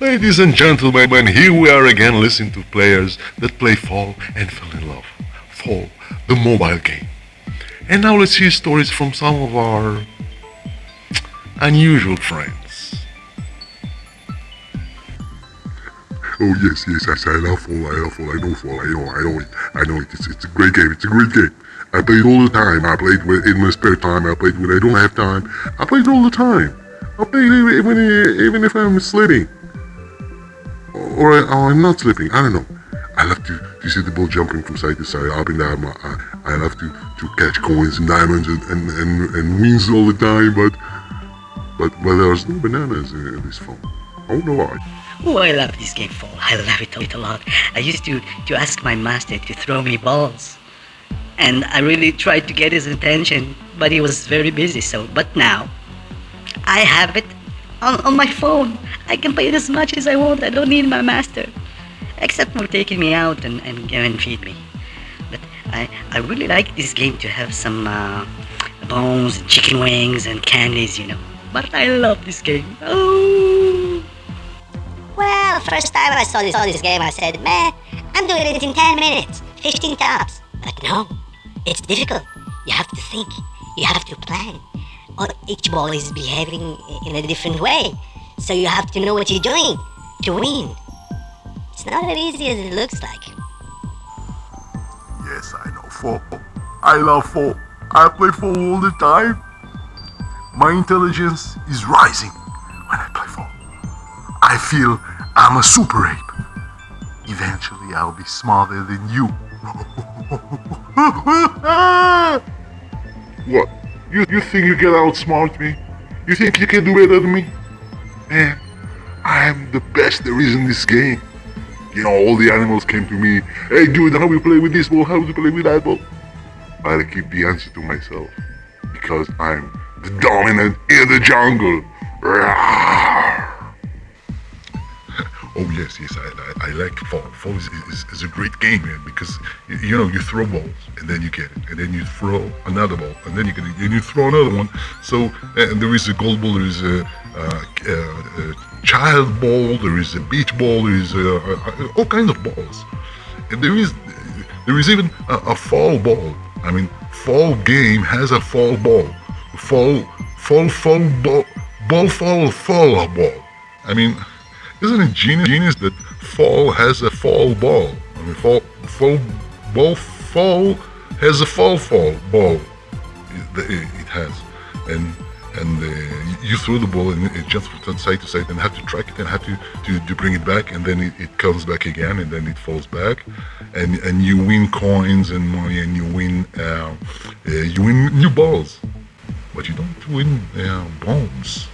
Ladies and gentlemen, here we are again listening to players that play Fall and fell in love. Fall, the mobile game. And now let's hear stories from some of our unusual friends. Oh yes, yes, yes, I love Fall, I love Fall, I know Fall, I know, I know it, I know it, it's, it's a great game, it's a great game. I play it all the time, I play it in my spare time, I play it when I don't have time, I play it all the time. I play it even, even if I'm sleeping. Or, or I'm not sleeping, I don't know. I love to, to see the ball jumping from side to side, up and down. I, I love to, to catch coins and diamonds and, and, and, and wings all the time, but but but there's no bananas in this phone. Oh no, I. Oh, I love this game, Fall. I love it a lot. I used to, to ask my master to throw me balls. And I really tried to get his attention, but he was very busy, so... But now, I have it on, on my phone. I can play it as much as I want. I don't need my master. Except for taking me out and, and, and feed me. But I, I really like this game to have some uh, bones, and chicken wings, and candies, you know. But I love this game. Oh! Well, first time I saw this, saw this game, I said, man, I'm doing it in 10 minutes, 15 tops. But no, it's difficult. You have to think. You have to plan. Or each ball is behaving in a different way. So you have to know what you're doing to win. It's not as easy as it looks like. Yes, I know Fall. I love Fall. I play Fall all the time. My intelligence is rising when I play Fall. I feel I'm a super ape. Eventually, I'll be smarter than you. what? You, you think you can outsmart me? You think you can do better than me? Man, I am the best there is in this game. You know, all the animals came to me. Hey, dude, how we play with this ball? How do we play with that ball? But I keep the answer to myself because I'm the dominant in the jungle. Oh yes, yes, I, I, I like Fall. Fall is, is, is, a great game, man, because you, know you throw balls and then you get it, and then you throw another ball and then you get it, and you throw another one. So and there is a gold ball, there is a, uh, uh, child ball, there is a beach ball, there is a, all kinds of balls, and there is there is even a, a fall ball. I mean, fall game has a fall ball fall, fall, fall, ball, ball, fall, fall ball. I mean, isn't it genius, genius that fall has a fall ball? I mean, fall, fall, ball, fall has a fall, fall ball. It, it has, and and uh, you throw the ball and it jumps from side to side and have to track it and have to, to, to bring it back and then it, it comes back again and then it falls back and and you win coins and money and you win uh, uh, you win new balls but you don't win uh, bombs.